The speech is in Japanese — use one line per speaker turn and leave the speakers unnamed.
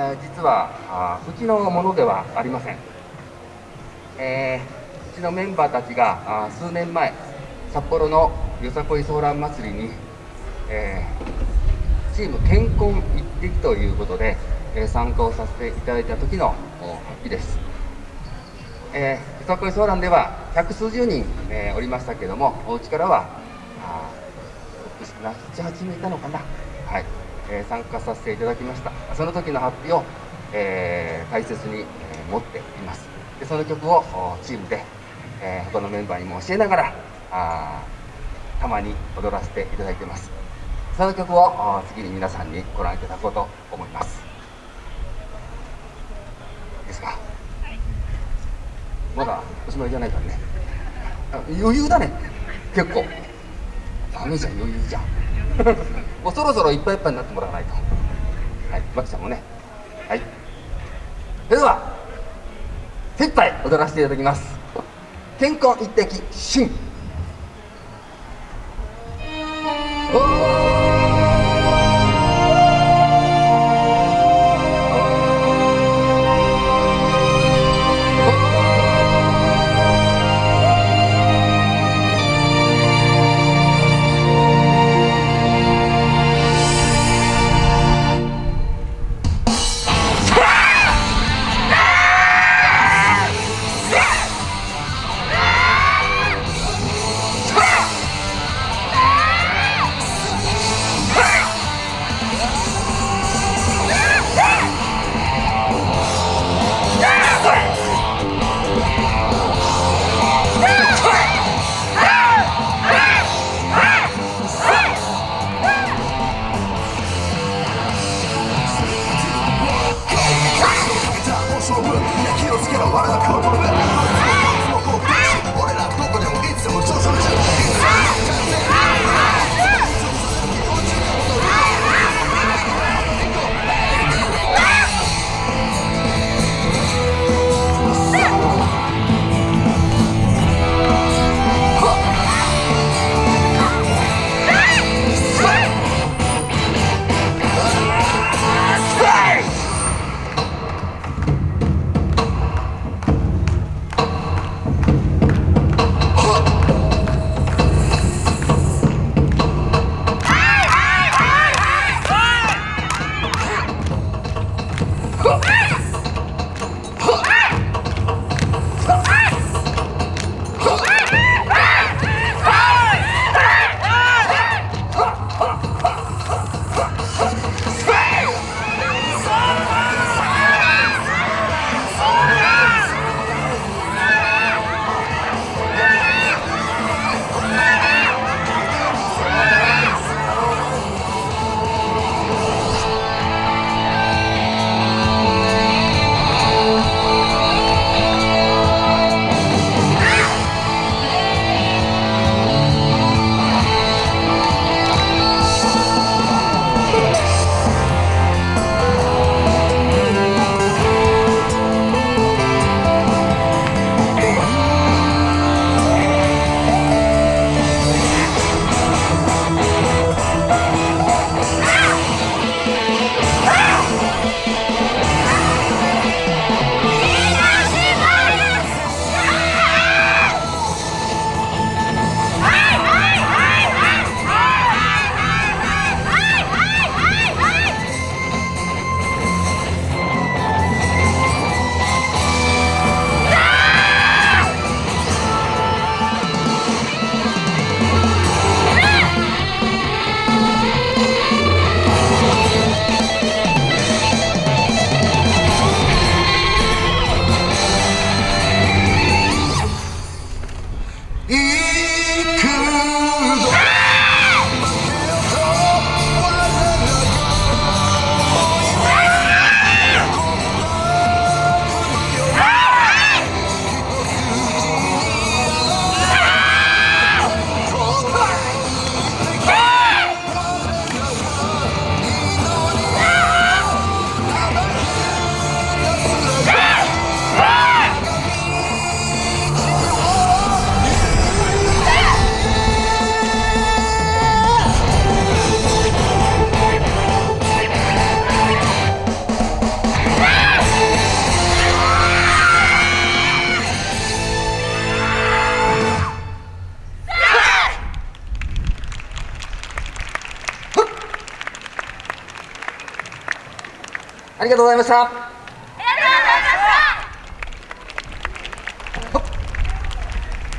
え実はうちのものではありません、えー、うちのメンバーたちがあ数年前札幌のよさこいソーラン祭りに、えー、チーム健康一滴ということで、えー、参加をさせていただいた時の日です、えー、よさこいソーランでは百数十人、え、おりましたけどもお家からは78名いたのかな。はい、えー、参加させていただきました。その時の発表を、えー、大切に、えー、持っています。でその曲をチームで、えー、他のメンバーにも教えながらあたまに踊らせていただいてます。その曲を次に皆さんにご覧いただこうと思います。いいですか、まだおしまいじゃないからね。余裕だね。結構。ダメじゃん余裕じゃん。もうそろそろいっぱいいっぱいになってもらわないと。はいマキちゃんもね。はい。それでは精一杯踊らせていただきます。健康一滴新。E ありがとうございました。